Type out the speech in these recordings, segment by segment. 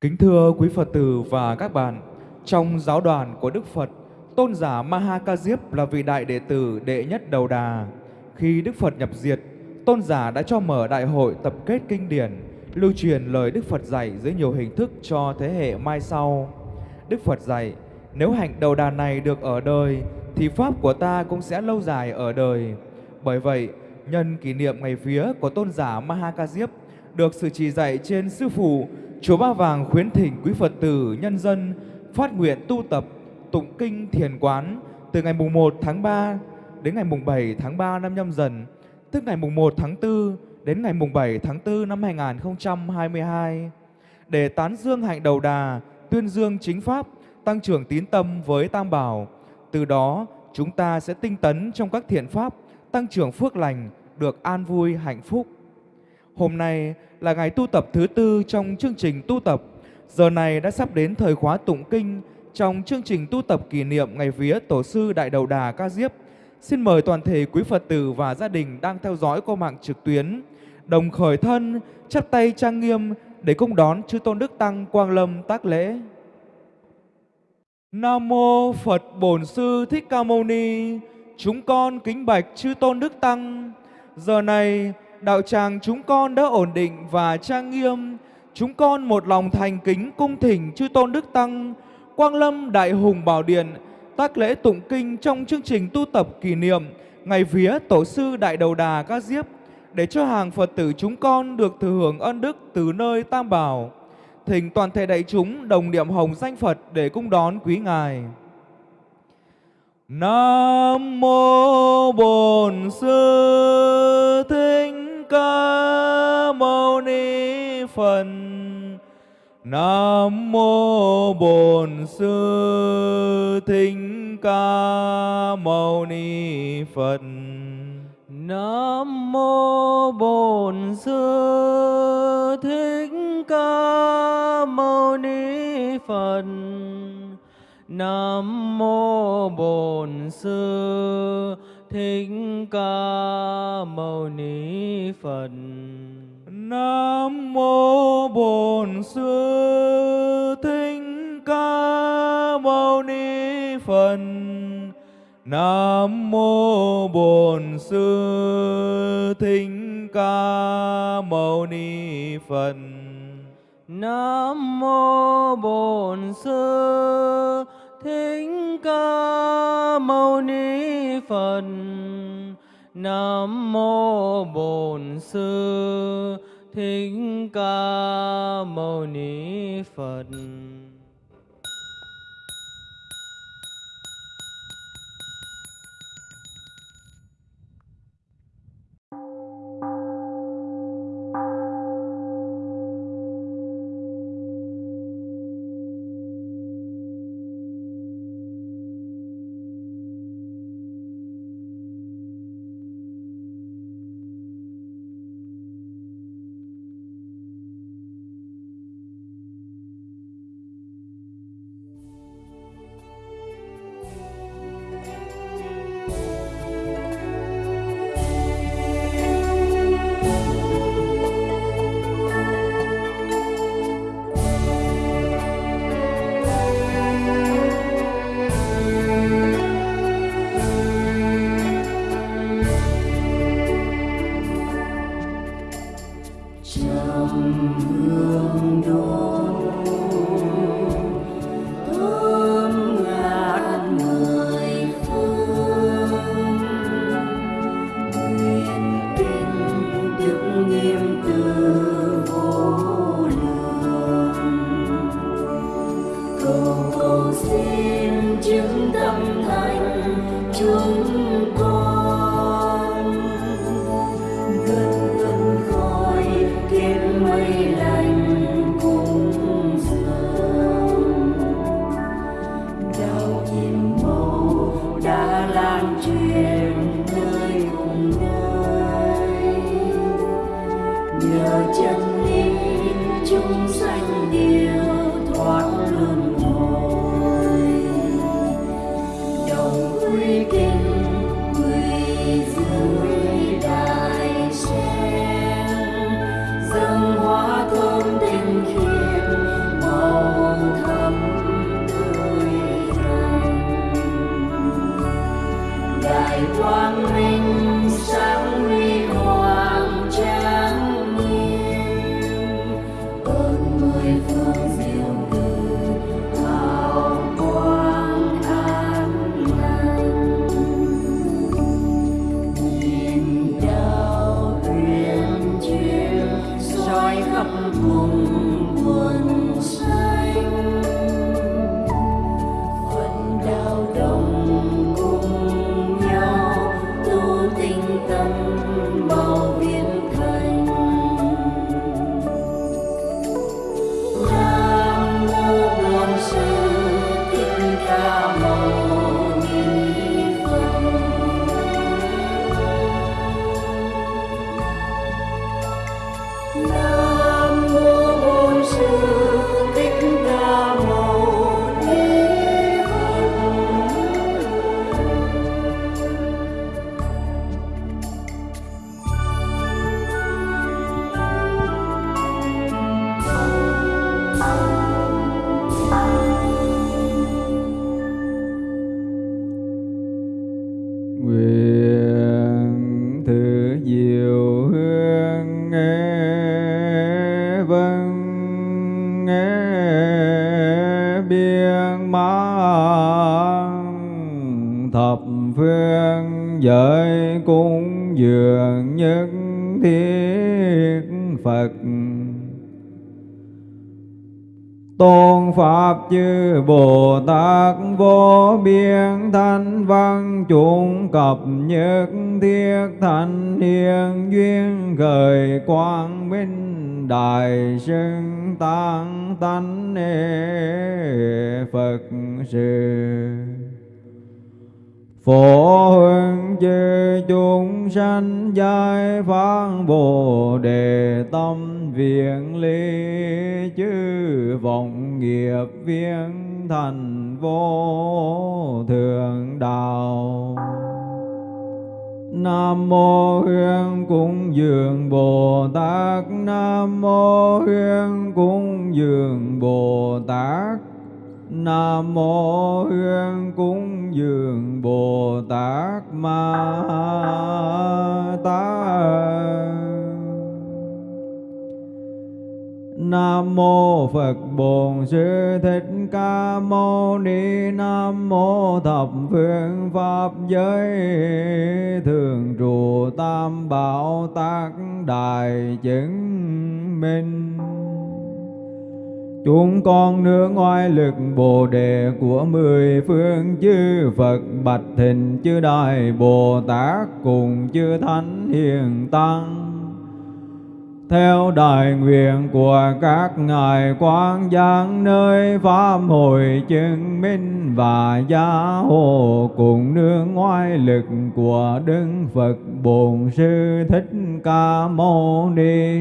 Kính thưa quý Phật tử và các bạn, trong giáo đoàn của Đức Phật, tôn giả Maha Ca Diếp là vị đại đệ tử đệ nhất đầu đà. Khi Đức Phật nhập diệt, tôn giả đã cho mở đại hội tập kết kinh điển, lưu truyền lời Đức Phật dạy dưới nhiều hình thức cho thế hệ mai sau. Đức Phật dạy, nếu hạnh đầu đà này được ở đời, thì Pháp của ta cũng sẽ lâu dài ở đời. Bởi vậy, nhân kỷ niệm ngày vía của tôn giả Maha Ca Diếp, được sự chỉ dạy trên Sư Phụ, Chùa Ba Vàng khuyến thỉnh quý Phật tử, nhân dân phát nguyện tu tập, tụng kinh thiền quán từ ngày mùng 1 tháng 3 đến ngày mùng 7 tháng 3 năm nhâm dần, tức ngày mùng 1 tháng 4 đến ngày mùng 7 tháng 4 năm 2022 để tán dương hạnh đầu đà, tuyên dương chính pháp, tăng trưởng tín tâm với Tam Bảo. Từ đó, chúng ta sẽ tinh tấn trong các thiện pháp, tăng trưởng phước lành, được an vui hạnh phúc. Hôm nay là ngày tu tập thứ tư trong chương trình tu tập. Giờ này đã sắp đến thời khóa tụng kinh trong chương trình tu tập kỷ niệm ngày vía Tổ sư Đại Đầu Đà Ca Diếp. Xin mời toàn thể quý Phật tử và gia đình đang theo dõi qua mạng trực tuyến đồng khởi thân, chắp tay trang nghiêm để cung đón chư tôn đức tăng quang lâm tác lễ. Nam mô Phật Bổn Sư Thích Ca Mâu Ni. Chúng con kính bạch chư tôn đức tăng. Giờ này đạo tràng chúng con đã ổn định và trang nghiêm. Chúng con một lòng thành kính cung thỉnh chư tôn đức tăng, Quang Lâm Đại Hùng Bảo Điện, tác lễ tụng kinh trong chương trình tu tập kỷ niệm ngày vía Tổ sư Đại Đầu Đà Ca Diếp để cho hàng Phật tử chúng con được thừa hưởng ân đức từ nơi Tam Bảo. Thỉnh toàn thể đại chúng đồng niệm hồng danh Phật để cung đón quý Ngài. Nam mô Bổn Sư Thích Ca Mâu Ni Phật. Nam mô Bổn Sư Thích Ca Mâu Ni Phật. Nam mô Bổn Sư Thích Ca Mâu Ni Phật. Nam mô Bổn Sư Thích Ca Mâu Ni Phật. Nam mô Bổn Sư Thích Ca Mâu Ni Phật. Nam mô Bổn Sư Thích Ca Mâu Ni Phật. Nam mô Bổn Sư thính Ca Mâu Ni Phật. Nam mô Bổn Sư Thích Ca Mâu Ni Phật. Xưng tăng tánh Phật sự Phổ hương chư chúng sanh giai phán Bồ Đề tâm viện ly chư vọng nghiệp viên thành vô thượng đạo. Nam mô Hương cung dường Bồ Tát. Nam mô Hương cung dường Bồ Tát. Nam mô Hương cung dường Bồ Tát Ma Tát Nam mô Phật Bổn Sư Thích Ca Mâu Ni Nam mô Thập Phương Pháp Giới Thường trụ Tam Bảo Tác Đại Chứng Minh. Chúng con nương oai lực Bồ Đề của mười phương chư Phật Bạch Thịnh chư Đại Bồ Tát cùng chư Thánh Hiền Tăng theo đại nguyện của các ngài quang giang nơi pháp hội chứng minh và gia hộ cùng nương ngoại lực của đức phật bổn sư thích ca mâu ni.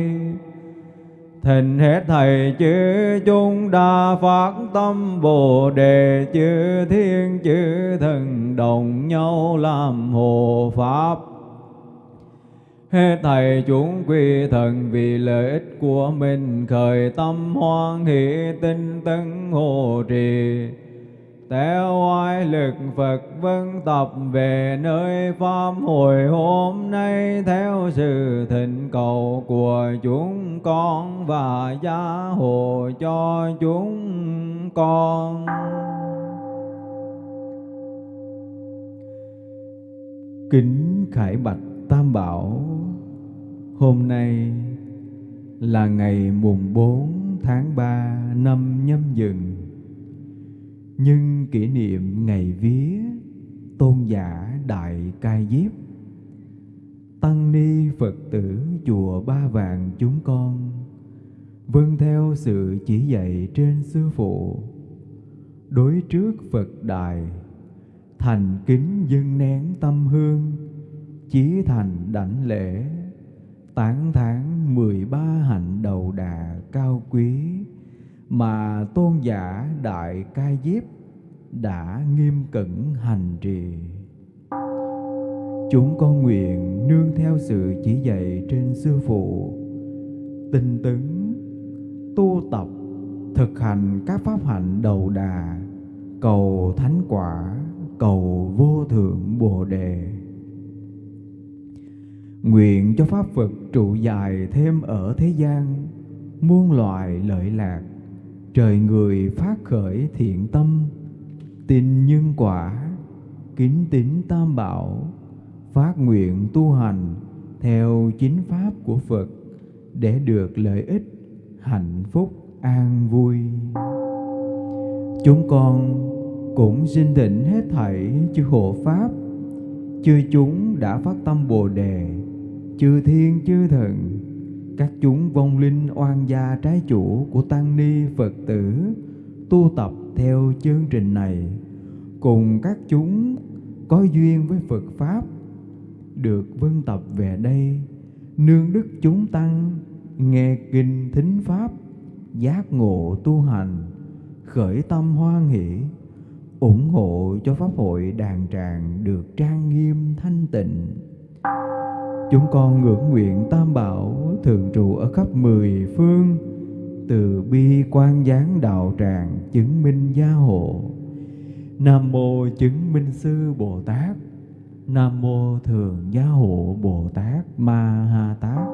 Thịnh hết thầy chư chúng đa phát tâm Bồ Đề chư thiên chư thần đồng nhau làm hộ Pháp thầy chúng quy thần vì lợi ích của mình, khởi tâm hoan hỷ tinh tấn hộ trì. Theo oai lực Phật vân tập về nơi pháp hồi hôm nay, theo sự thịnh cầu của chúng con và gia hộ cho chúng con. Kính khải bạch Tam Bảo, Hôm nay là ngày mùng 4 tháng 3 năm nhâm dần. Nhưng kỷ niệm ngày vía tôn giả Đại Cai Diếp, Tăng ni Phật tử chùa Ba Vàng chúng con Vâng theo sự chỉ dạy trên sư phụ, Đối trước Phật Đài, Thành kính dân nén tâm hương Chí thành đảnh lễ. Tán thán mười ba hạnh đầu đà cao quý. Mà tôn giả đại cai diếp đã nghiêm cẩn hành trì. Chúng con nguyện nương theo sự chỉ dạy trên sư phụ. Tinh tấn, tu tập, thực hành các pháp hạnh đầu đà, cầu thánh quả, cầu vô thượng bồ đề. Nguyện cho Pháp Phật trụ dài thêm ở thế gian, muôn loài lợi lạc, trời người phát khởi thiện tâm, tin nhân quả, kính tín tam bảo, phát nguyện tu hành theo chính pháp của Phật để được lợi ích, hạnh phúc, an vui. Chúng con cũng xin thỉnh hết thảy chư hộ pháp, chư chúng đã phát tâm Bồ đề chư thiên, chư thần, các chúng vong linh oan gia trái chủ của tăng ni phật tử, tu tập theo chương trình này. Cùng các chúng có duyên với phật pháp, được vân tập về đây, nương đức chúng tăng, nghe kinh thính pháp, giác ngộ tu hành, khởi tâm hoan hỷ, ủng hộ cho pháp hội đàn tràng được trang nghiêm thanh tịnh. Chúng con ngưỡng nguyện Tam Bảo thường trụ ở khắp mười phương, từ bi quan giáng đạo tràng chứng minh gia hộ. Nam mô chứng minh sư Bồ Tát, Nam mô thường gia hộ Bồ Tát Ma Ha Tát.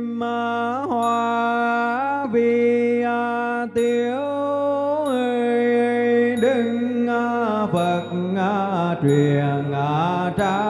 Ma hoa vi à, tiếu đừng à, phật à, truyền trang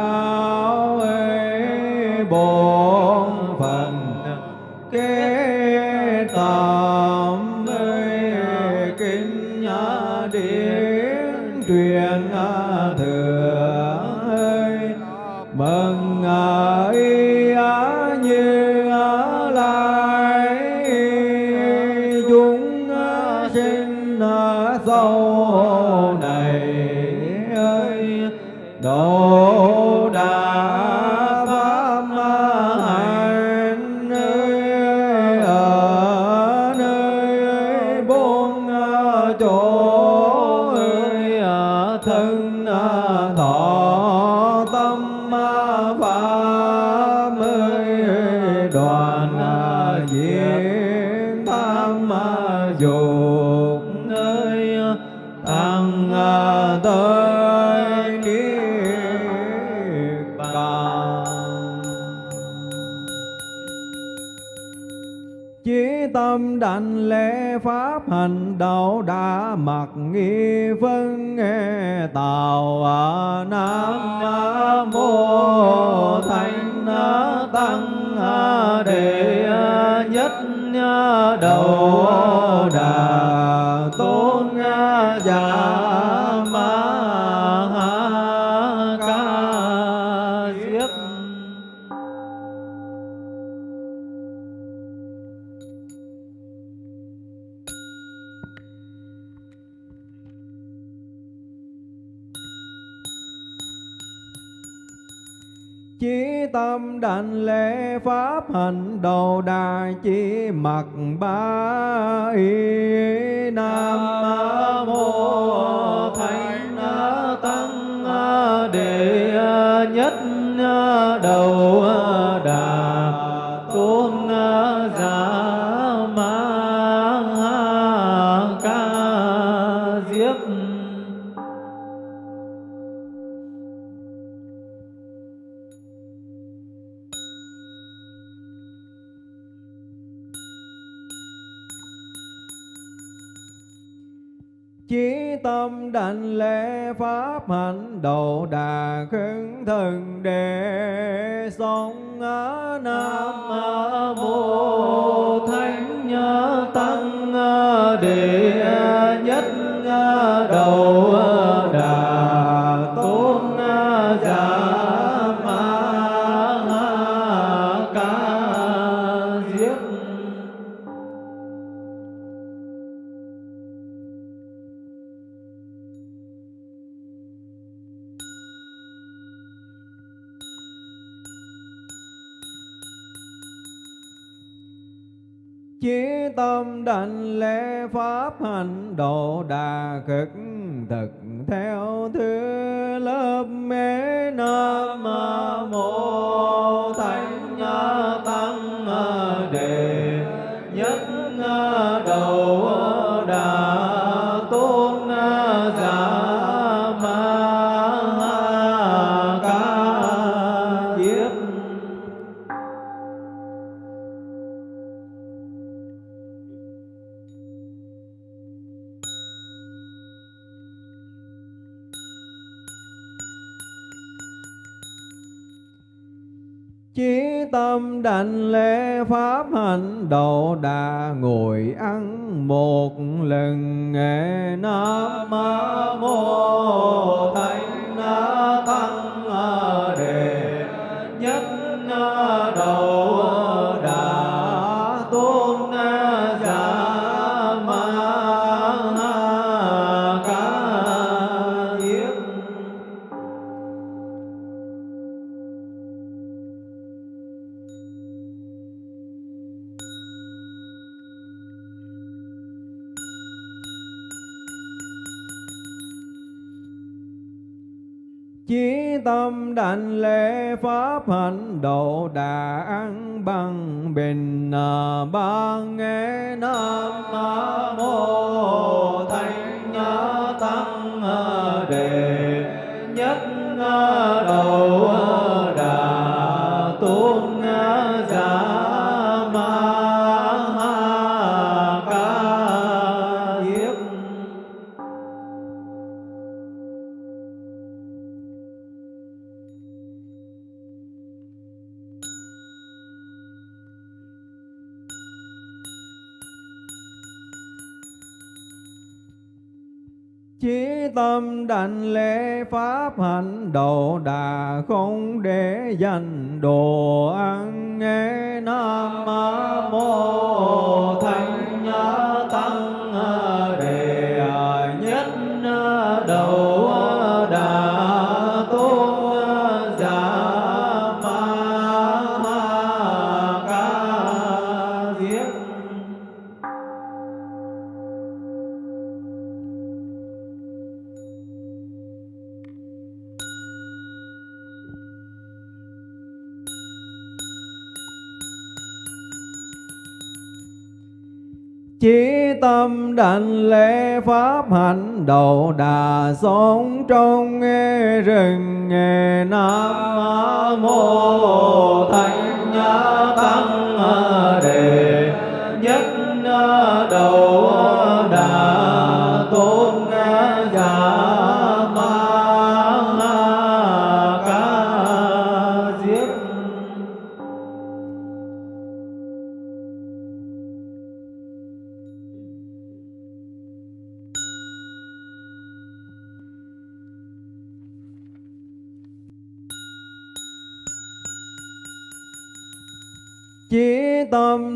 lễ pháp hành đạo đã mặc nghi vân nghe tào à, nam mô thánh tăng đệ nhất đầu đà tôn. Chí tâm đảnh lễ pháp hành đầu đà chỉ mặc ba y nam mô thánh tăng đệ nhất đầu đà hạnh đầu đà khấn thần đệ sống á nam mô thánh tăng đệ nhất đầu độ đà khất thực theo thứ lớp mê. Tâm đảnh lễ pháp hành độ đà ngồi ăn một lần. Nghe nam mô thánh tăng đệ nhất đầu tâm đảnh lễ pháp hạnh độ đà ăn bằng bình à, ba nghe nam mô thánh à, tăng à, đề nhất à, đầu đảnh lễ pháp hạnh đầu đà không để dành đồ ăn. Nghe nam mô thánh tăng đảnh lễ pháp hạnh đầu đà sống trong nghe rừng, nghe nam mô thánh tăng đề, nhất đầu đà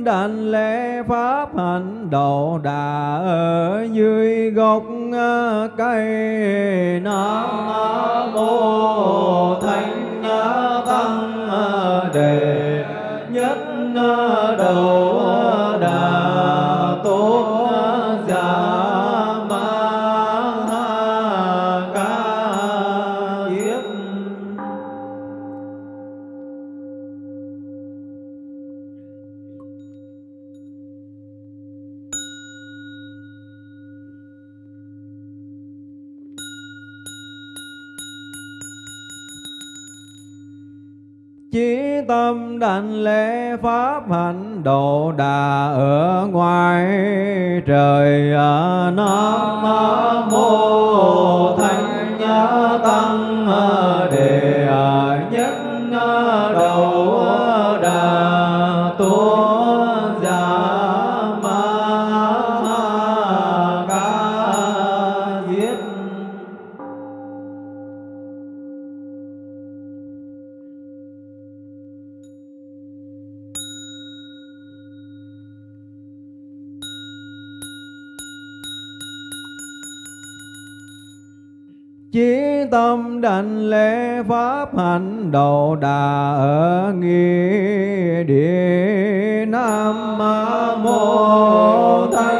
đảnh lễ pháp hạnh đầu đà ở dưới gốc à, cây Nam độ đà ở ngoài trời à, ở Nam pháp hạnh đầu đà ở nghi địa. Nam mô thánh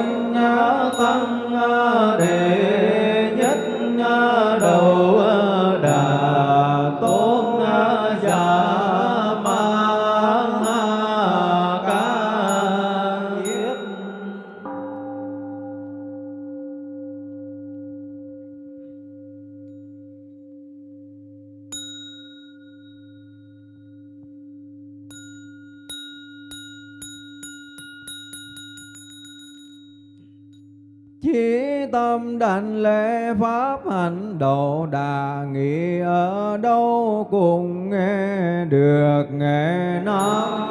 pháp hạnh độ đà nghị ở đâu cùng nghe được nghe nói.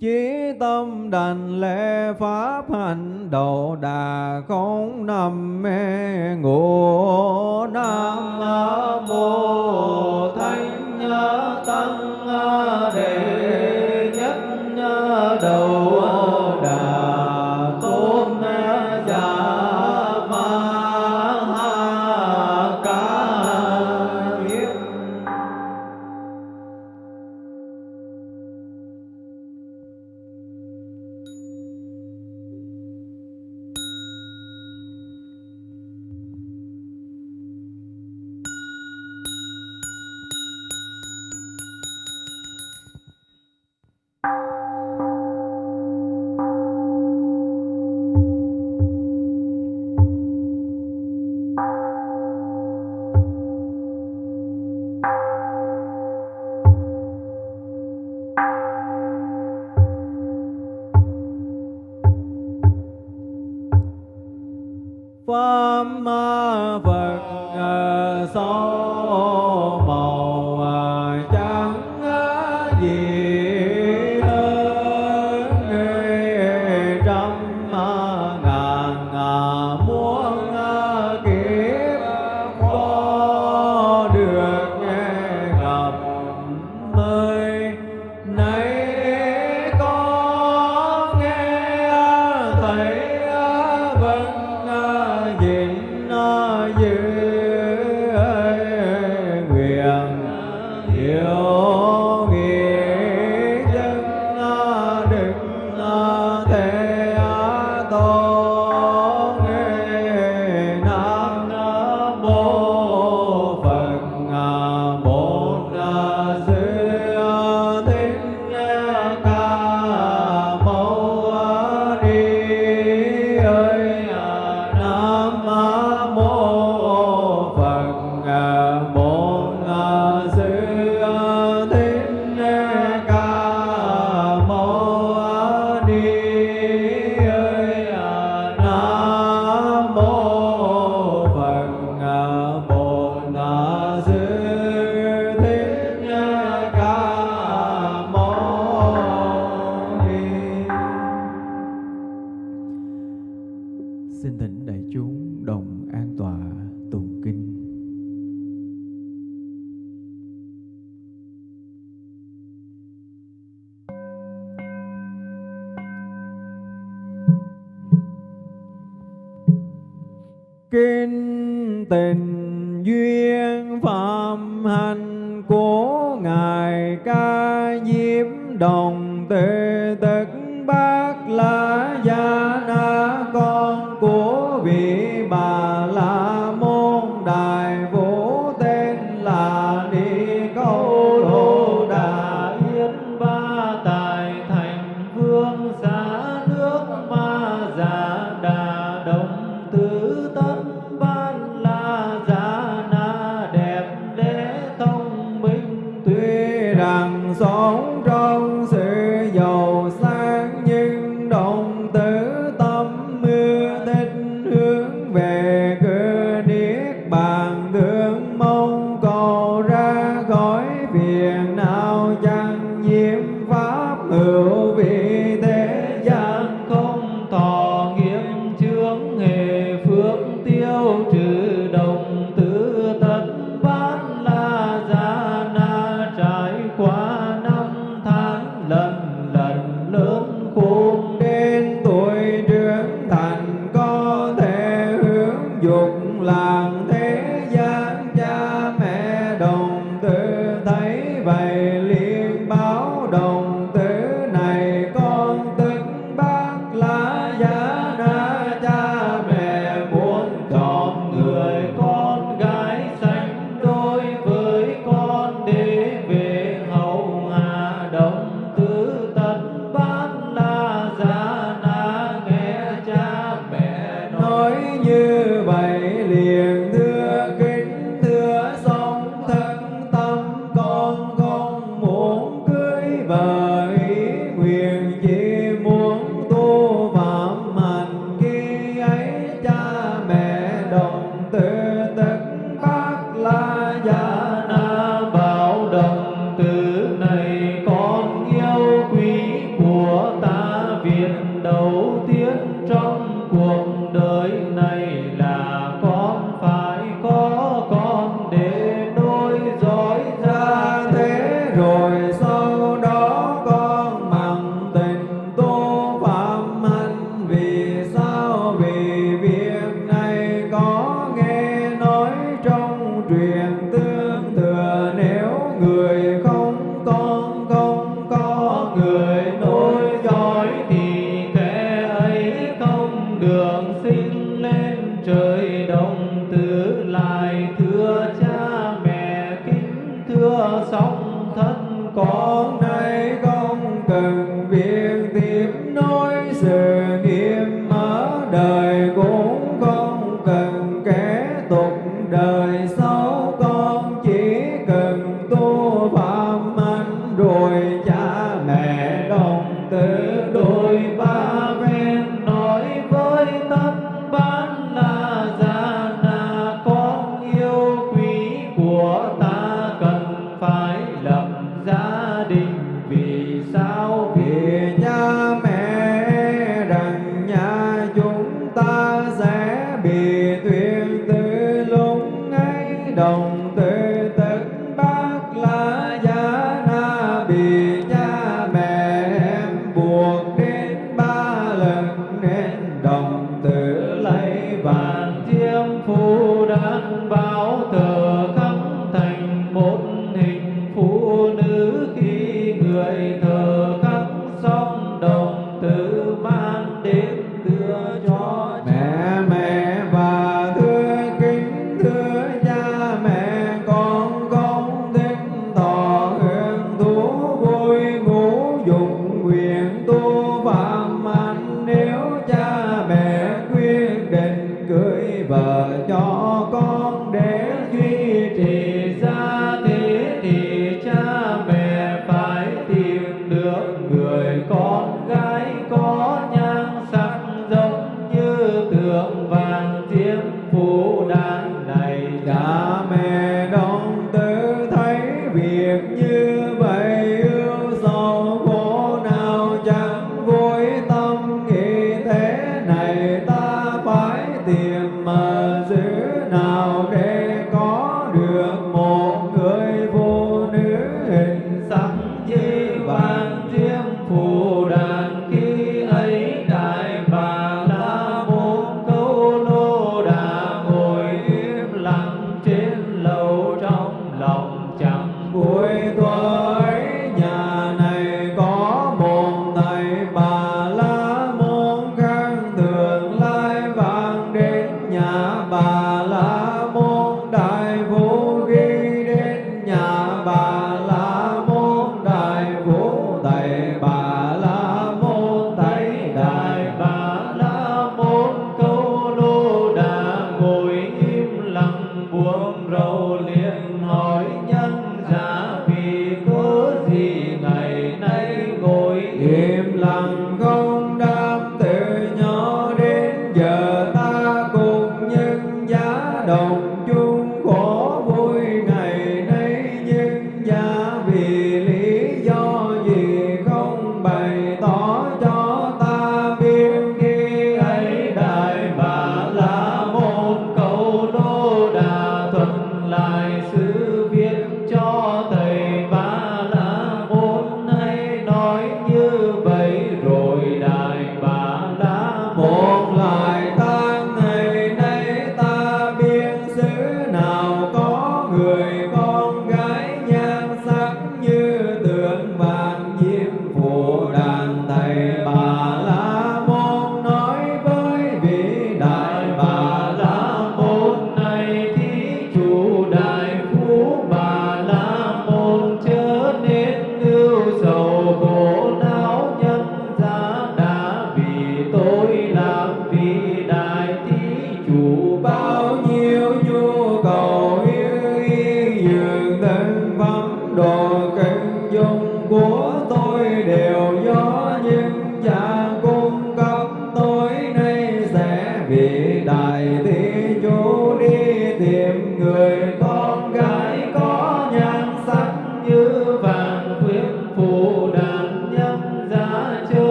Chí tâm đành lễ pháp hành độ đà không nằm mê ngủ Nam mô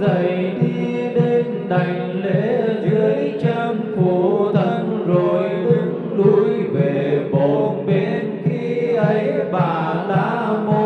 dậy đi đến đảnh lễ dưới trang phủ thân rồi đứng lui về bồn bên khi ấy bà la môn.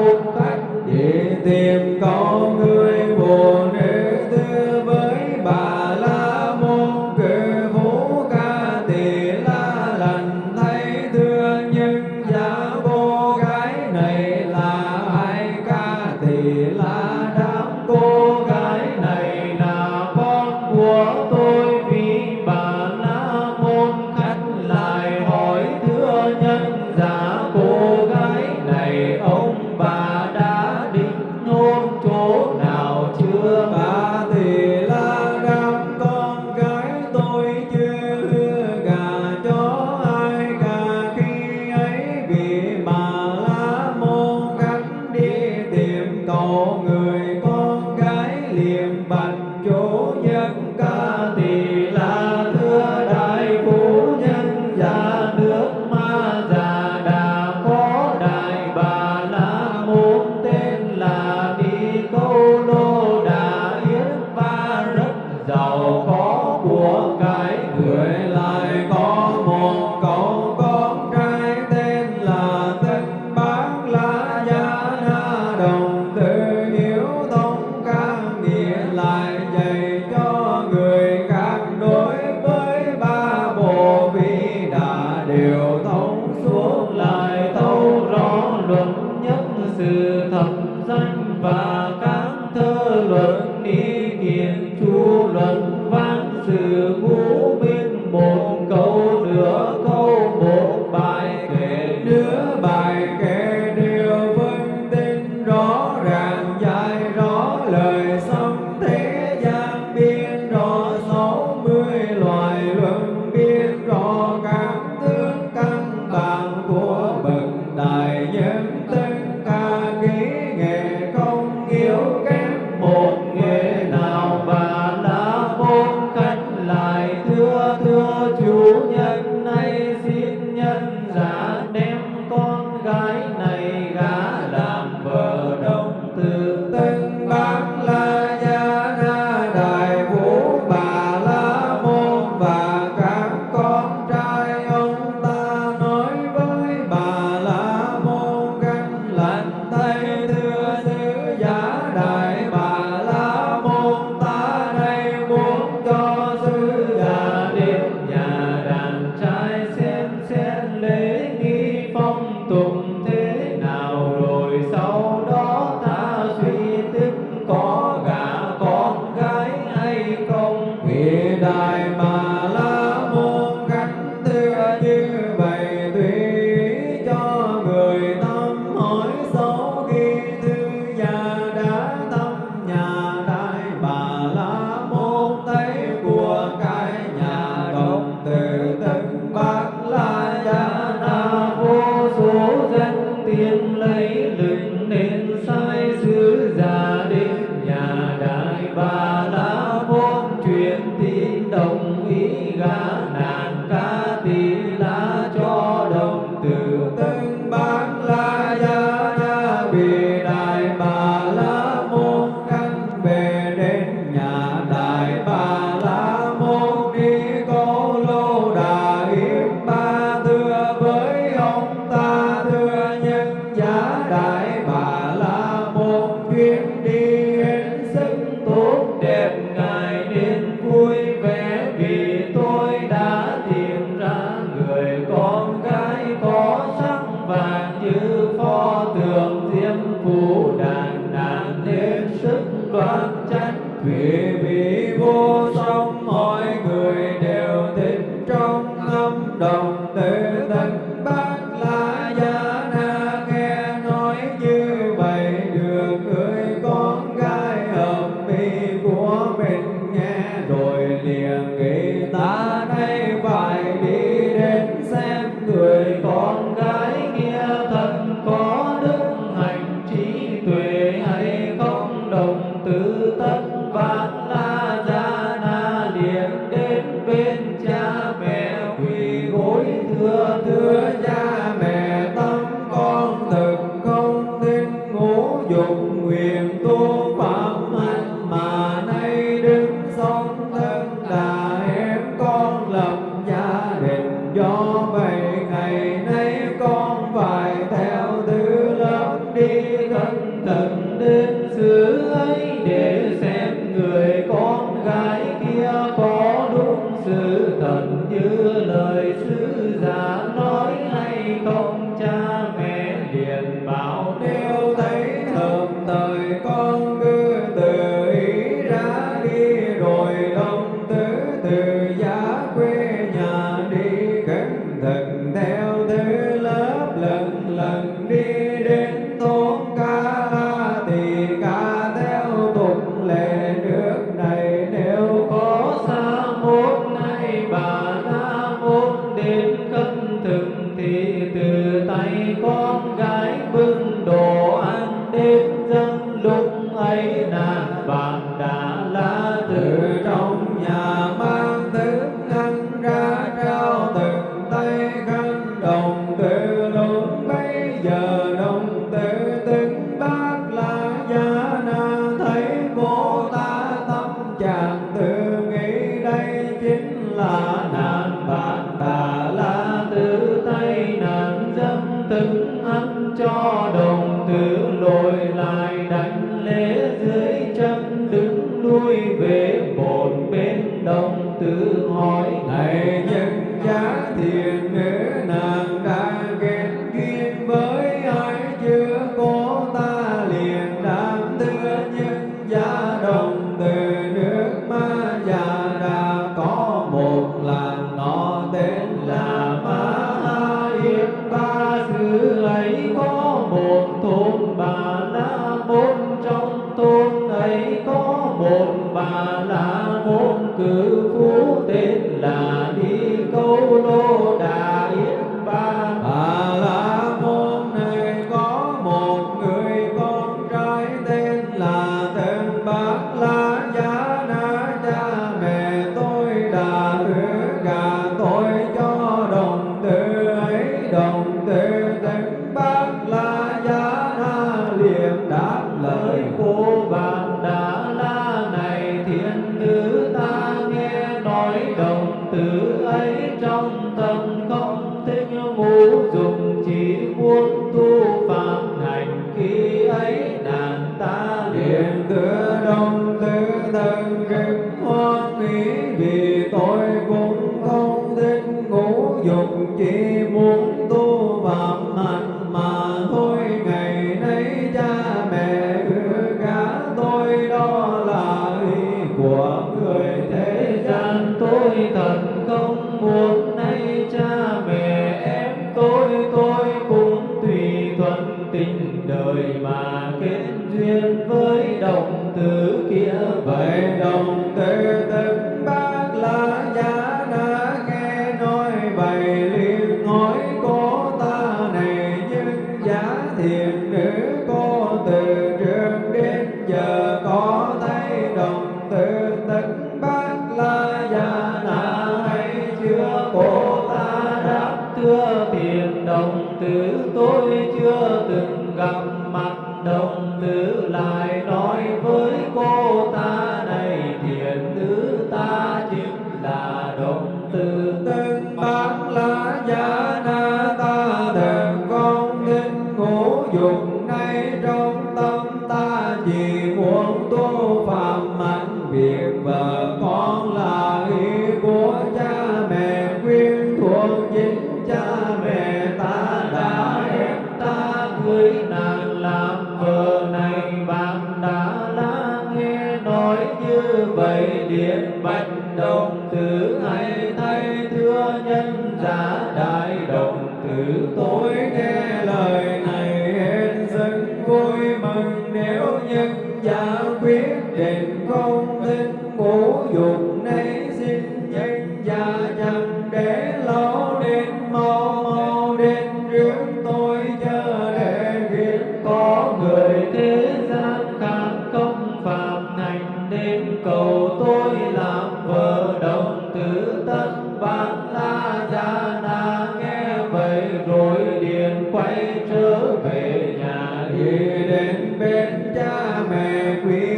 đến bên cha mẹ quý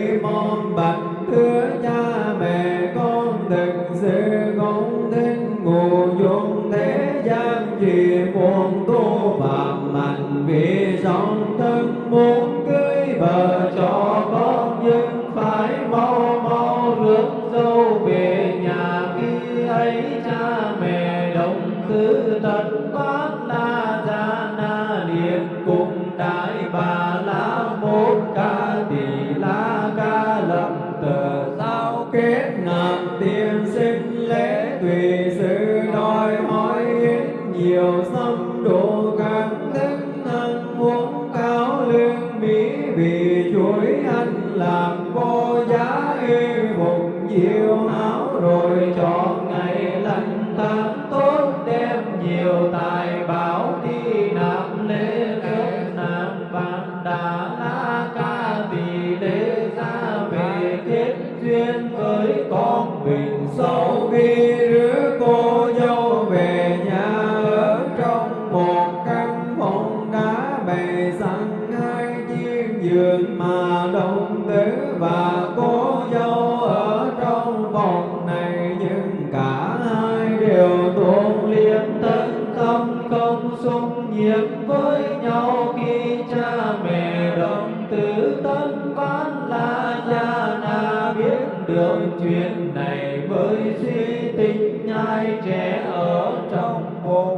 na ca tỳ đế ra về kết duyên với con mình sau khi đứa cô dâu về nhà, ở trong một căn phòng đã bày sẵn này mới suy tính ai trẻ ở trong bụng.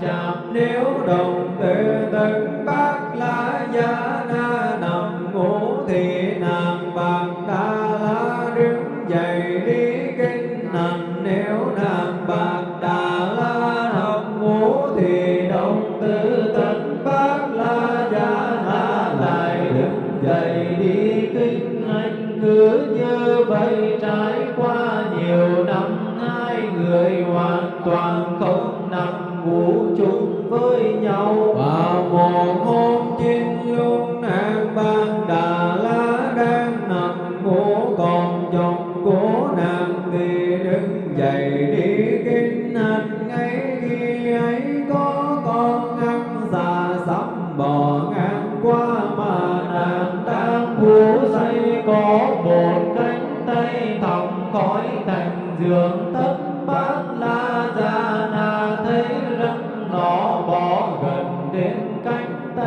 Chạm nếu đồng từ tận bác la gia na nằm ngủ thì nàng bạc đa la đứng dậy đi kinh hành nếu nàng bạc đà la nằm ngủ thì đồng tự tận bác la gia na lại đứng dậy đi kinh. Anh cứ như vậy trải qua nhiều năm, hai người hoàn toàn nằm ngủ chung với nhau. Và một hôm chín luôn nàng ban đà la đang nằm ngủ, còn chồng của nàng thì đứng dậy đi kinh hành ngay khi ấy có con ăn xà sắm bò ngang qua mà nàng đang ngủ say, có một cánh tay thòng khói thành giường.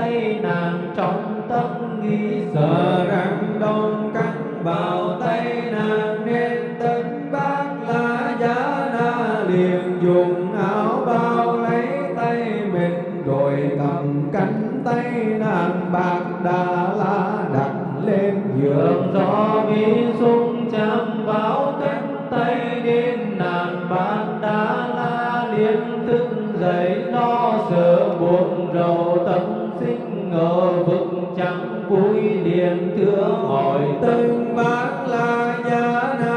Tay nàng trong tâm nghĩ sợ rằng đông cắn vào tay nàng nên tấn bác la giá na liền dùng áo bao lấy tay mình, rồi cầm cánh tay nàng bạc đà la đặt lên giường. Gió mi sung chạm vào cánh chẳng vui liền thưa hỏi tân bác la gia na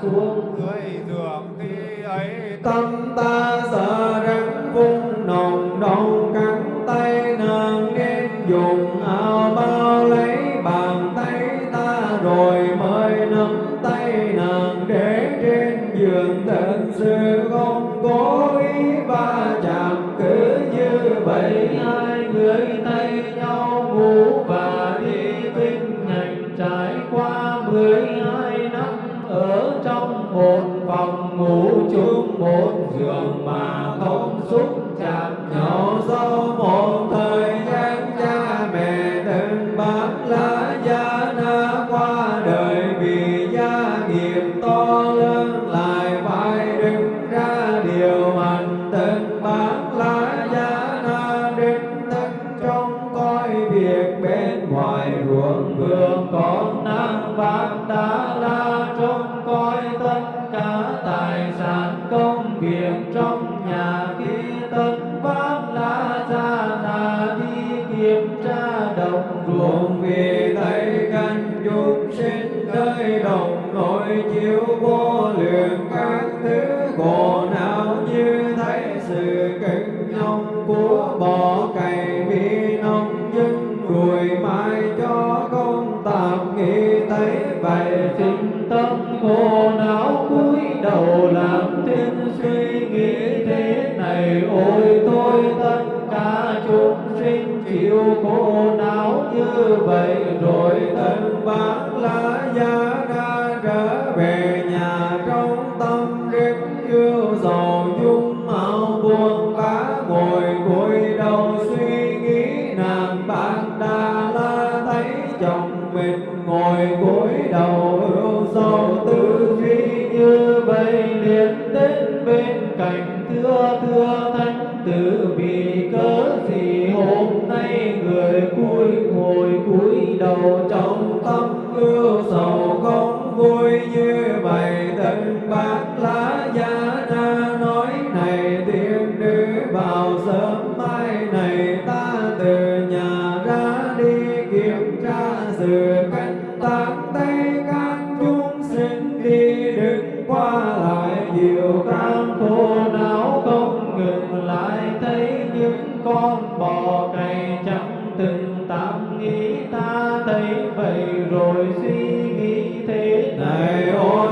thòng xuống dưới vô lượng các thứ khổ não như thấy sự kinh nhông của bò cày bị nông dân ruồi mai cho công tạm nghĩ thấy vậy sinh tâm khổ não cúi đầu làm thiên suy nghĩ thế này. Ôi tôi tất cả chúng sinh chịu khổ não như vậy, rồi thân bác lá da bác lá gia na nói, này tiên nữ, vào sớm mai này ta từ nhà ra đi kiểm tra sự canh. Tán tây can chúng sinh đi đứng qua lại, nhiều cam khổ não không ngừng lại. Thấy những con bò cày chẳng từng tạm nghĩ, ta thấy vậy rồi suy nghĩ thế này. Ôi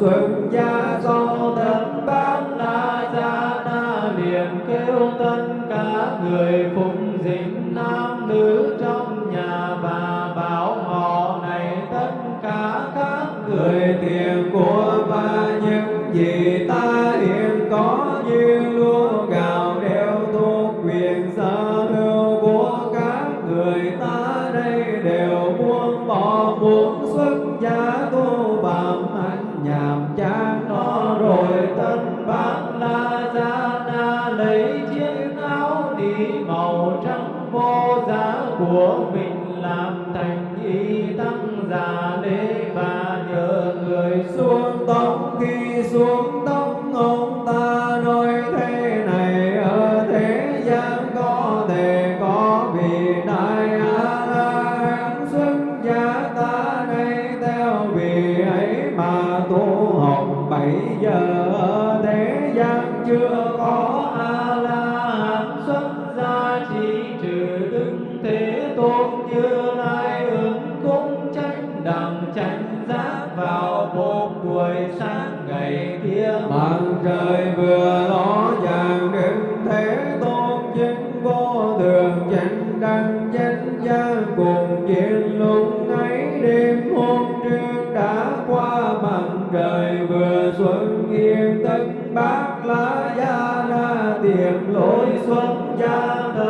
xuân gia do thân bát la gia na liền kêu tất cả người phụng dịch nam nữ trong nhà bà bảo họ này tất cả các người tiền của và những gì ta của mình làm thành y tăng già đế và nhờ người xuống tóc khi xuống tóc xuân gia đời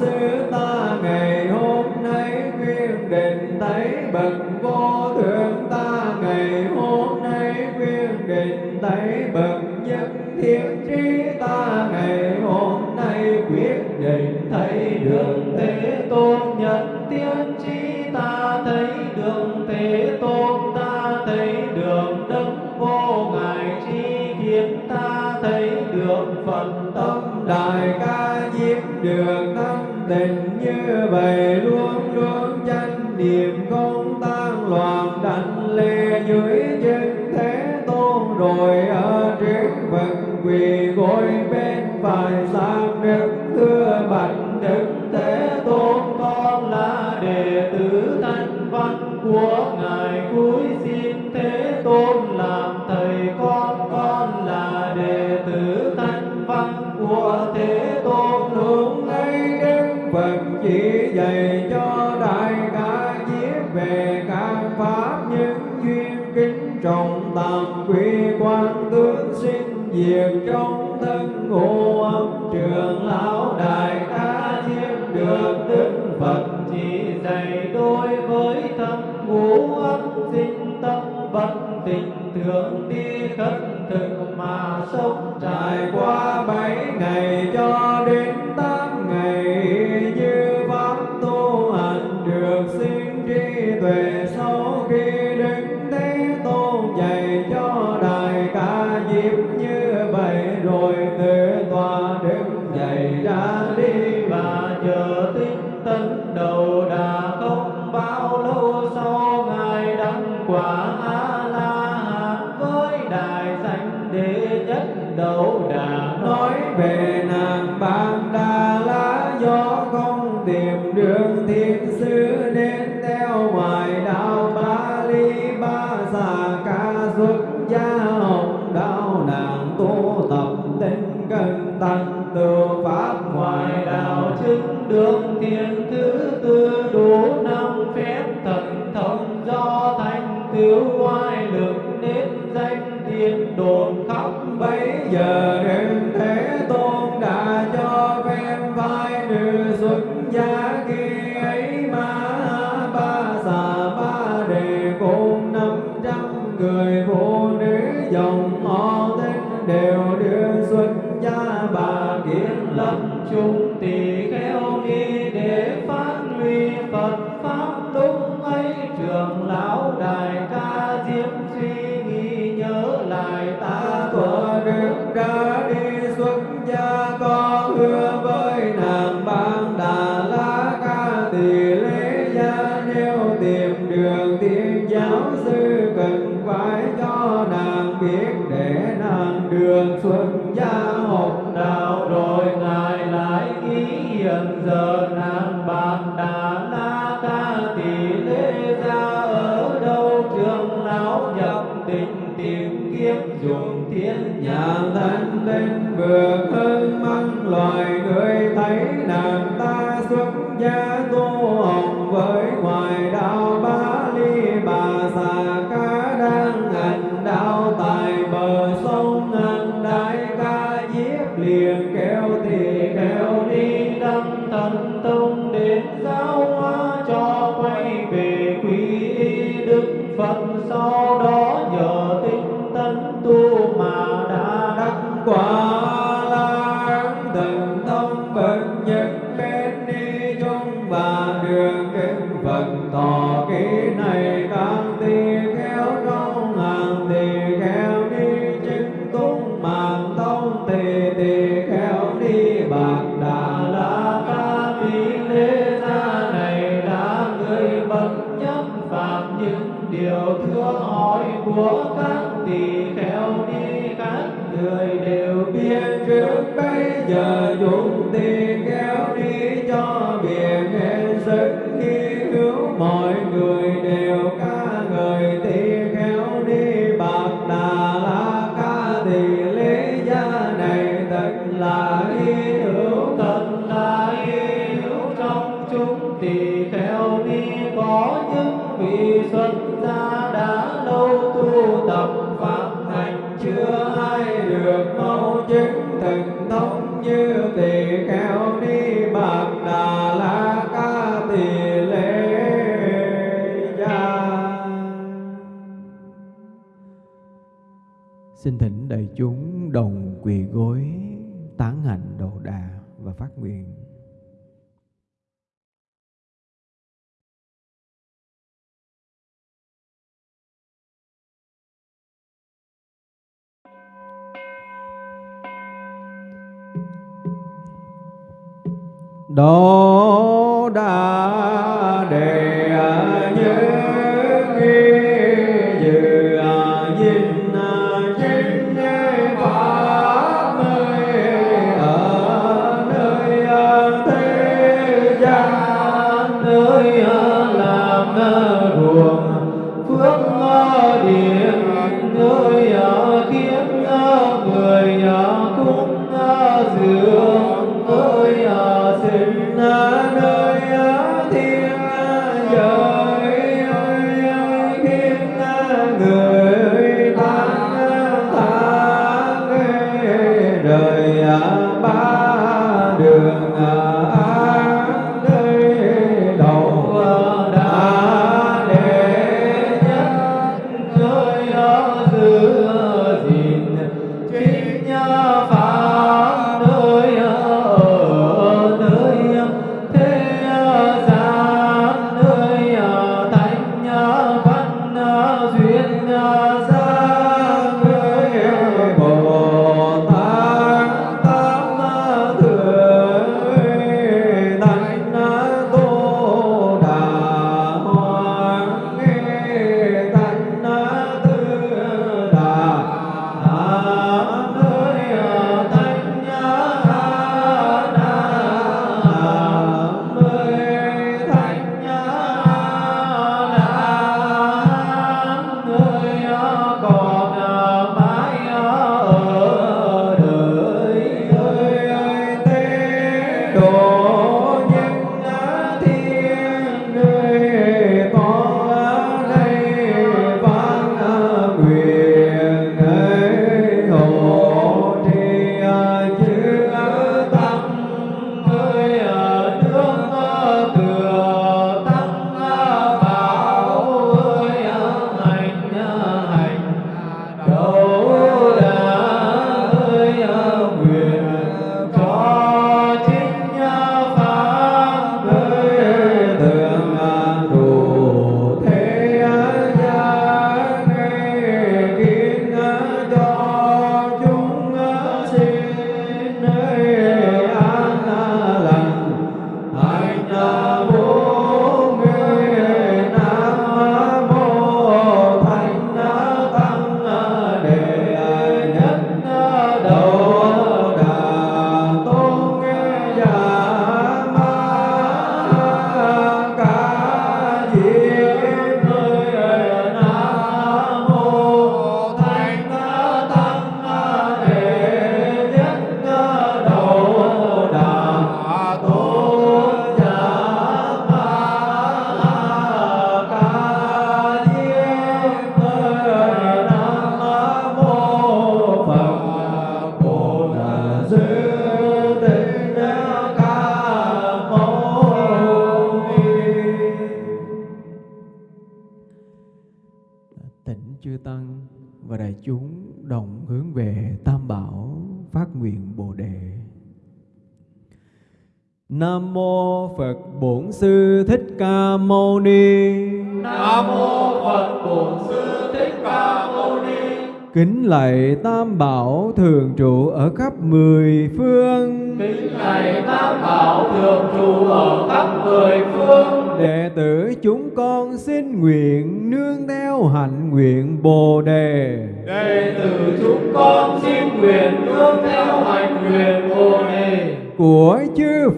xứ ta ngày hôm nay quyên định thấy bậc vô thượng. Ta ngày hôm nay quyên định thấy bậc nhất thiên các pháp những duyên kính trọng tạm quy quan tướng sinh diệt trong thân ngũ âm. Trường lão đại ca diêm được đức phật chỉ dạy tôi với tâm ngũ âm. Sinh tâm văn tình thường đi khất thực mà sống. Trải qua bảy ngày cho đến ta tiếng lâm chúng tỳ kheo ni lên bừa ơn mong loài người thấy nàng ta xuất gia tu hồng với ngoài đạo ba ly bà già cá đang hành đạo tại bờ sông ngàn đại ca giết liền kéo thì kéo đi đâm. hương hỏi của các tỳ kheo ni các người đều biết. Trước bây giờ chúng tỳ kheo đi cho biển hết sức khi cứu mọi người đều ca người tỳ kheo đi. quỳ gối tán hạnh đầu đà và phát nguyện. Đó đã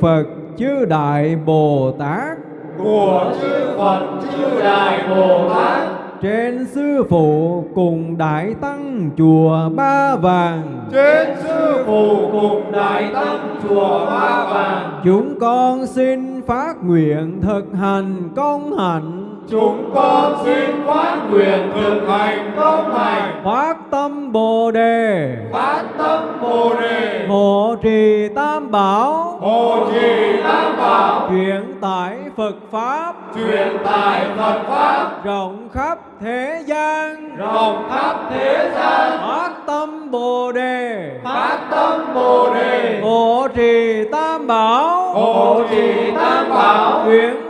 Phật chư Đại Bồ Tát. Của chư Phật chư Đại Bồ Tát. Trên sư phụ cùng đại tăng chùa ba vàng. Trên sư phụ cùng đại tăng chùa ba vàng. Chúng con xin phát nguyện thực hành công hạnh chúng con xin phát nguyện thực hành công hành phát tâm bồ đề. Phát tâm bồ đề. Hộ trì tam bảo. Hộ trì tam bảo. Chuyển tải phật pháp. Truyền tải phật pháp. Rộng khắp thế gian. Rộng khắp thế gian. Phát tâm bồ đề. Phát tâm bồ đề. Hộ trì tam bảo. Hộ trì tam bảo. Chuyển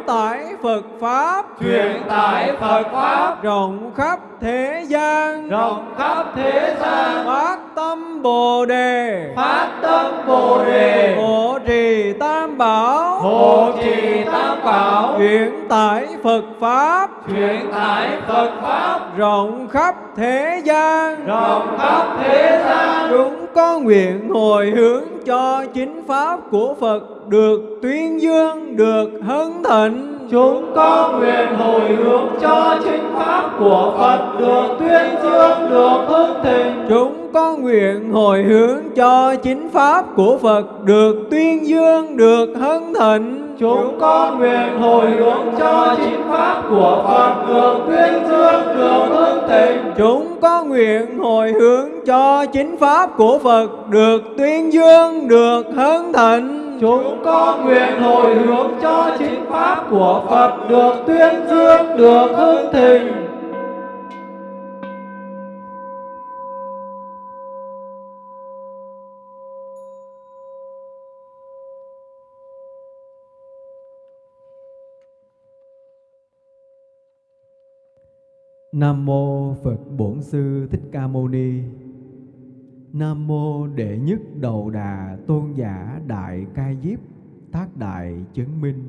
phật pháp. Truyền tải phật pháp. Rộng khắp thế gian. Rộng khắp thế gian. Phát tâm bồ đề. Phát tâm bồ đề. Hộ trì tam bảo. Hộ trì tam bảo. Chuyển tải phật pháp. Truyền tải phật pháp. Rộng khắp thế gian. Rộng khắp thế gian. Chúng con nguyện hồi hướng cho chính pháp của phật được tuyên dương được hân thịnh chúng con nguyện hồi hướng cho chính pháp của phật được tuyên dương được hưng thịnh. Chúng con nguyện hồi hướng cho chính pháp của phật được tuyên dương được hân thịnh. Chúng con nguyện hồi hướng cho chính pháp của phật được tuyên dương được hưng thịnh. Chúng con nguyện hồi hướng cho chính pháp của phật được tuyên dương được hân thịnh chúng con nguyện hồi hướng cho chính pháp của phật được tuyên dương, được hưng thịnh Nam mô Phật Bổn Sư Thích Ca Mâu Ni. Nam mô Đệ Nhất Đầu Đà Tôn giả Đại Ca Diếp tác Đại Chứng Minh.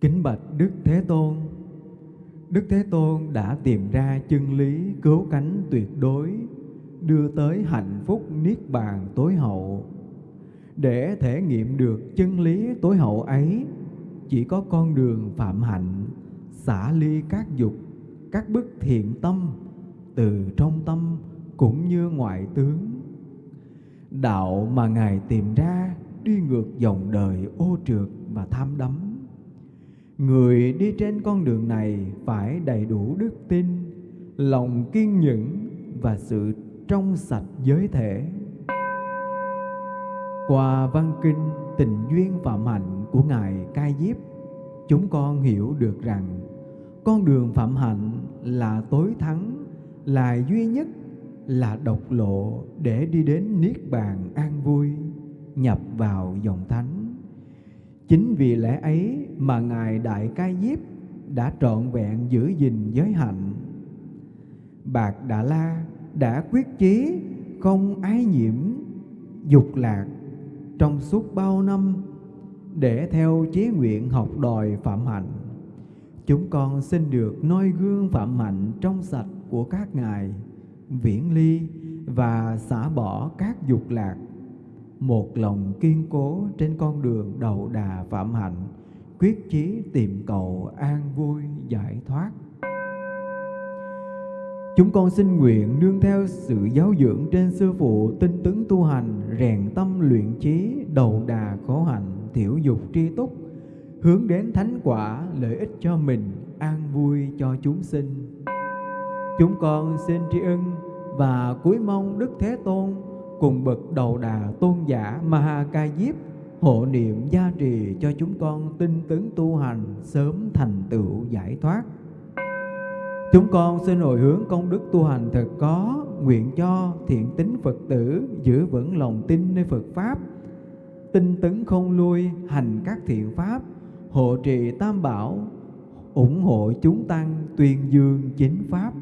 Kính bạch Đức Thế Tôn. Đức Thế Tôn đã tìm ra chân lý cứu cánh tuyệt đối, đưa tới hạnh phúc niết bàn tối hậu. Để thể nghiệm được chân lý tối hậu ấy, chỉ có con đường phạm hạnh, xả ly các dục các bức thiện tâm từ trong tâm cũng như ngoại tướng đạo mà ngài tìm ra đi ngược dòng đời ô trượt và tham đắm. Người đi trên con đường này phải đầy đủ đức tin, lòng kiên nhẫn và sự trong sạch giới thể. Qua văn kinh tình duyên và mạnh của ngài cai diếp, chúng con hiểu được rằng con đường phạm hạnh là tối thắng, là duy nhất là độc lộ để đi đến niết bàn an vui, nhập vào dòng thánh. Chính vì lẽ ấy mà ngài đại cai diếp đã trọn vẹn giữ gìn giới hạnh. Bạc đà la đã quyết chí không ái nhiễm, dục lạc trong suốt bao năm để theo chí nguyện học đòi phạm hạnh. Chúng con xin được noi gương phạm hạnh trong sạch của các ngài viễn ly và xả bỏ các dục lạc. Một lòng kiên cố trên con đường đầu đà phạm hạnh, quyết chí tìm cầu an vui giải thoát. Chúng con xin nguyện nương theo sự giáo dưỡng trên sư phụ tinh tấn tu hành, rèn tâm luyện trí đầu đà khổ hạnh, thiểu dục tri túc, hướng đến thánh quả lợi ích cho mình, an vui cho chúng sinh. Chúng con xin tri ân và cúi mong đức thế tôn cùng bậc đầu đà tôn giả maha ca diếp hộ niệm gia trì cho chúng con tinh tấn tu hành sớm thành tựu giải thoát. Chúng con xin hồi hướng công đức tu hành thật có, nguyện cho thiện tính phật tử giữ vững lòng tin nơi phật pháp, tinh tấn không lui hành các thiện pháp, hộ trì tam bảo, ủng hộ chúng tăng tuyên dương chính pháp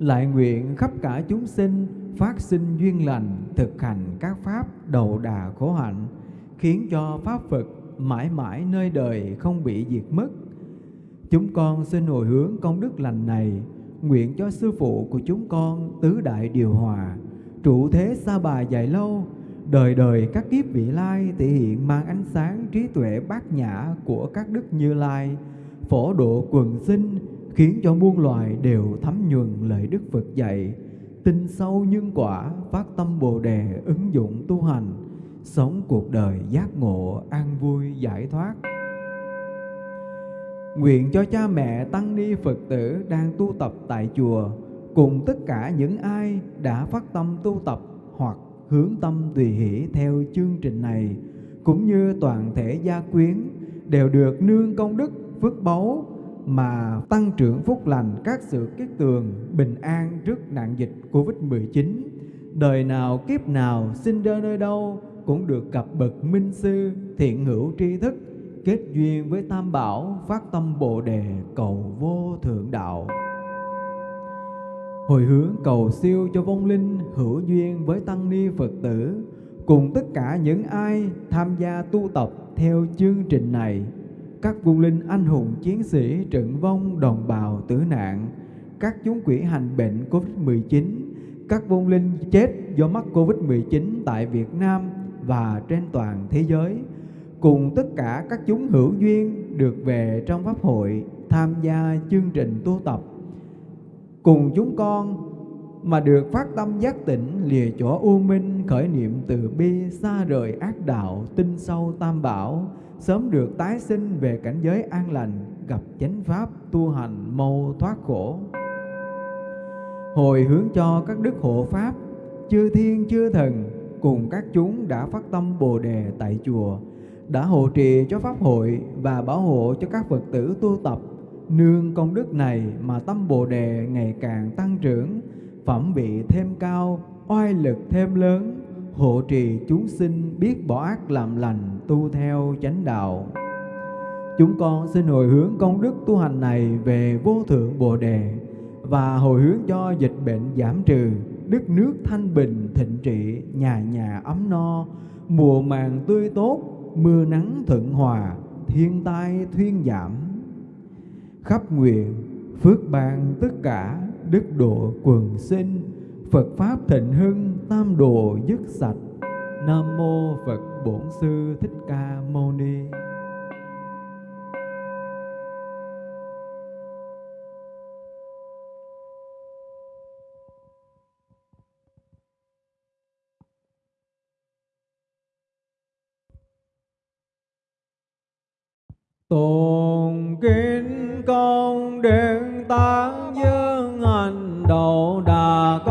lại nguyện khắp cả chúng sinh phát sinh duyên lành, thực hành các pháp đầu đà khổ hạnh, khiến cho pháp phật mãi mãi nơi đời không bị diệt mất. Chúng con xin hồi hướng công đức lành này, nguyện cho sư phụ của chúng con tứ đại điều hòa, trụ thế xa bà dài lâu, đời đời các kiếp vị lai thể hiện mang ánh sáng trí tuệ bát nhã của các đức như lai, phổ độ quần sinh khiến cho muôn loài đều thấm nhuần lời đức phật dạy, tin sâu nhân quả, phát tâm bồ đề, ứng dụng tu hành, sống cuộc đời giác ngộ, an vui, giải thoát. Nguyện cho cha mẹ tăng ni Phật tử đang tu tập tại chùa, cùng tất cả những ai đã phát tâm tu tập hoặc hướng tâm tùy hỷ theo chương trình này, cũng như toàn thể gia quyến đều được nương công đức, phước báu mà tăng trưởng phúc lành các sự kiết tường bình an trước nạn dịch Covid-19. Đời nào kiếp nào sinh ra nơi đâu cũng được gặp bậc minh sư, thiện hữu tri thức, kết duyên với tam bảo, phát tâm bồ đề, cầu vô thượng đạo hồi hướng cầu siêu cho vong linh hữu duyên với tăng ni phật tử, cùng tất cả những ai tham gia tu tập theo chương trình này các vua linh anh hùng, chiến sĩ trận vong, đồng bào, tử nạn. Các chúng quỷ hành bệnh Covid-19 các vong linh chết do mắc Covid-19 tại Việt Nam và trên toàn thế giới. Cùng tất cả các chúng hữu duyên được về trong pháp hội tham gia chương trình tu tập. Cùng chúng con mà được phát tâm giác tỉnh lìa chỗ u minh khởi niệm từ bi, xa rời ác đạo, tinh sâu tam bảo sớm được tái sinh về cảnh giới an lành, gặp chánh pháp tu hành mau thoát khổ. Hồi hướng cho các đức hộ pháp, chư thiên chư thần cùng các chúng đã phát tâm bồ đề tại chùa, đã hộ trì cho pháp hội và bảo hộ cho các Phật tử tu tập. Nương công đức này mà tâm bồ đề ngày càng tăng trưởng, phẩm vị thêm cao, oai lực thêm lớn hộ trì chúng sinh biết bỏ ác làm lành, tu theo chánh đạo. Chúng con xin hồi hướng công đức tu hành này về vô thượng bồ đề và hồi hướng cho dịch bệnh giảm trừ, đất nước thanh bình, thịnh trị, nhà nhà ấm no, mùa màng tươi tốt, mưa nắng thuận hòa, thiên tai thuyên giảm. Khắp nguyện, phước ban tất cả, đức độ quần sinh phật pháp thịnh hưng, tam đồ dứt sạch. Nam mô phật bổn sư thích ca mâu ni. Tôn kính công điện tán dương hành đầu đà con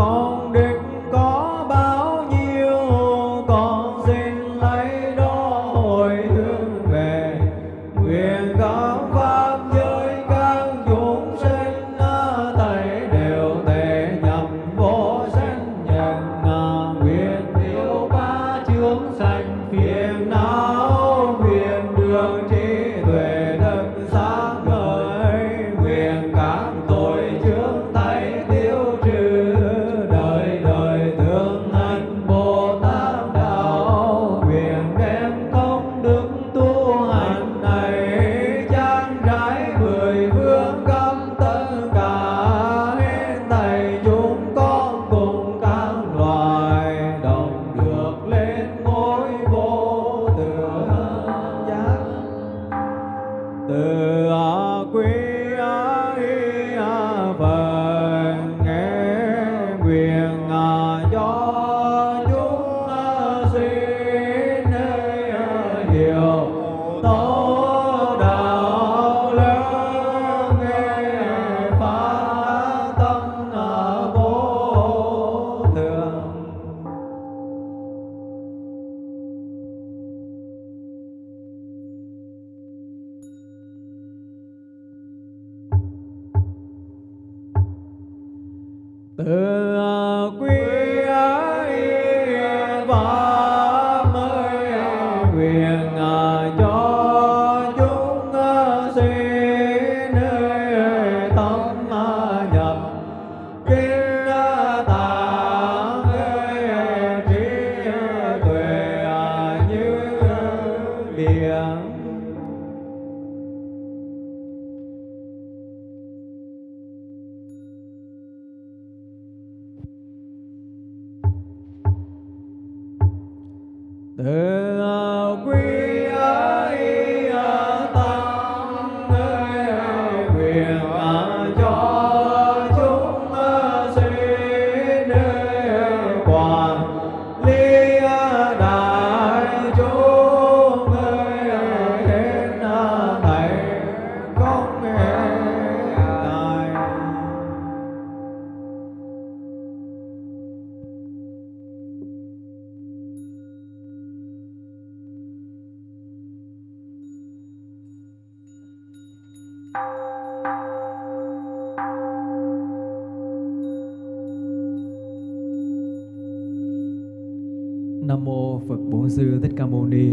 Nam mô Phật Bổn Sư Thích Ca Mâu Ni.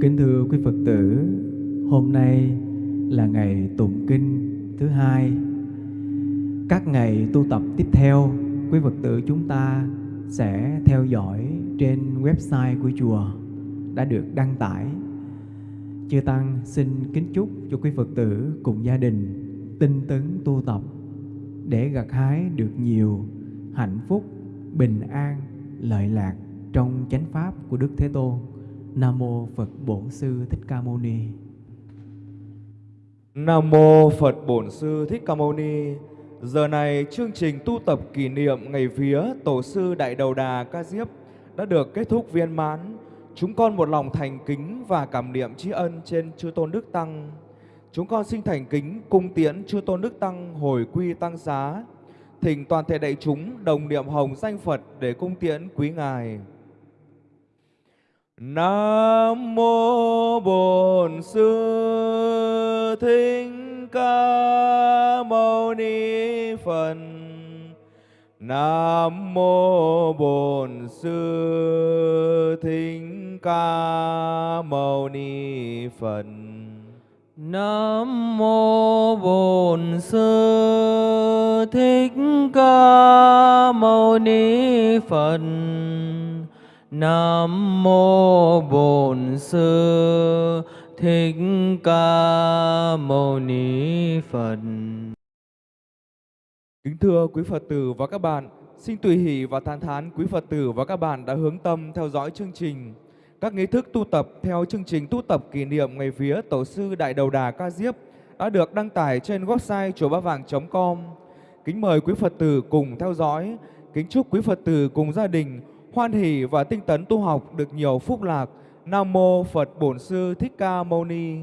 Kính thưa quý Phật tử, hôm nay là ngày tụng kinh thứ hai. Các ngày tu tập tiếp theo, quý Phật tử chúng ta sẽ theo dõi trên website của chùa đã được đăng tải. Chư Tăng xin kính chúc cho quý Phật tử cùng gia đình tinh tấn tu tập để gặt hái được nhiều hạnh phúc, bình an, lợi lạc trong chánh pháp của Đức Thế Tôn. Nam mô Phật Bổn Sư Thích Ca Mâu Ni. Nam mô Phật Bổn Sư Thích Ca Mâu Ni. Giờ này chương trình tu tập kỷ niệm ngày vía Tổ sư Đại Đầu Đà Ca Diếp đã được kết thúc viên mãn. Chúng con một lòng thành kính và cảm niệm tri ân trên Chư Tôn Đức Tăng. Chúng con xin thành kính cung tiễn Chư Tôn Đức Tăng hồi quy tăng xá. Thỉnh toàn thể đại chúng đồng niệm hồng danh Phật để cung tiễn quý ngài. Nam mô Bổn Sư Thích Ca Mâu Ni Phật. Nam mô Bổn Sư Thích Ca Mâu Ni Phật. Nam mô Bổn Sư Thích Ca Mâu Ni Phật. Nam mô Bổn Sư Thích Ca Mâu Ni Phật. Kính thưa quý Phật tử và các bạn, xin tùy hỷ và than thán quý Phật tử và các bạn đã hướng tâm theo dõi chương trình. Các nghi thức tu tập theo chương trình tu tập kỷ niệm ngày vía Tổ sư Đại Đầu Đà Ca Diếp đã được đăng tải trên website chùa Ba Vàng.com. Kính mời quý Phật tử cùng theo dõi. Kính chúc quý Phật tử cùng gia đình hoan hỷ và tinh tấn tu học được nhiều phúc lạc. Nam mô Phật Bổn Sư Thích Ca Mâu Ni.